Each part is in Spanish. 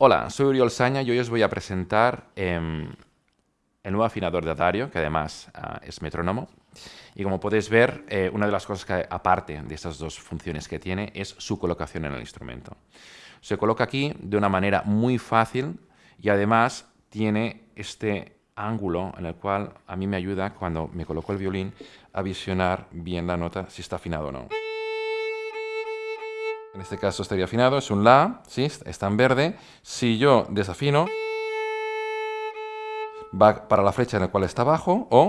Hola, soy Uriol Saña y hoy os voy a presentar em, el nuevo afinador de Dario, que además ah, es metrónomo. Y como podéis ver, eh, una de las cosas que, aparte de estas dos funciones que tiene, es su colocación en el instrumento. Se coloca aquí de una manera muy fácil y además tiene este ángulo en el cual a mí me ayuda cuando me coloco el violín a visionar bien la nota si está afinado o no. En este caso estaría afinado, es un La, ¿sí? está en verde. Si yo desafino, va para la flecha en la cual está abajo, o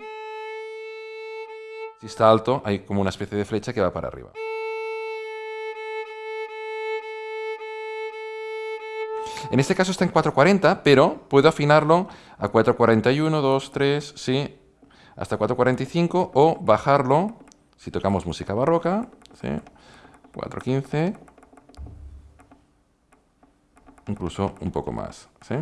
si está alto, hay como una especie de flecha que va para arriba. En este caso está en 440, pero puedo afinarlo a 441, 2, 3, sí, hasta 445, o bajarlo, si tocamos música barroca, ¿sí? 415, incluso un poco más. ¿sí?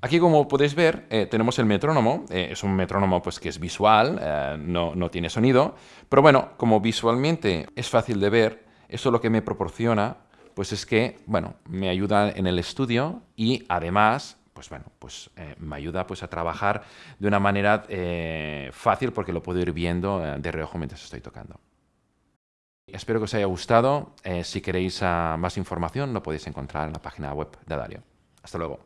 Aquí, como podéis ver, eh, tenemos el metrónomo. Eh, es un metrónomo pues, que es visual, eh, no, no, tiene sonido. Pero bueno, como visualmente es fácil de ver, eso lo que me proporciona pues es que bueno, me ayuda en el estudio y además pues bueno, pues me ayuda pues a trabajar de una manera fácil porque lo puedo ir viendo de reojo mientras estoy tocando. Espero que os haya gustado. Eh, si queréis ah, más información lo podéis encontrar en la página web de Dario. Hasta luego.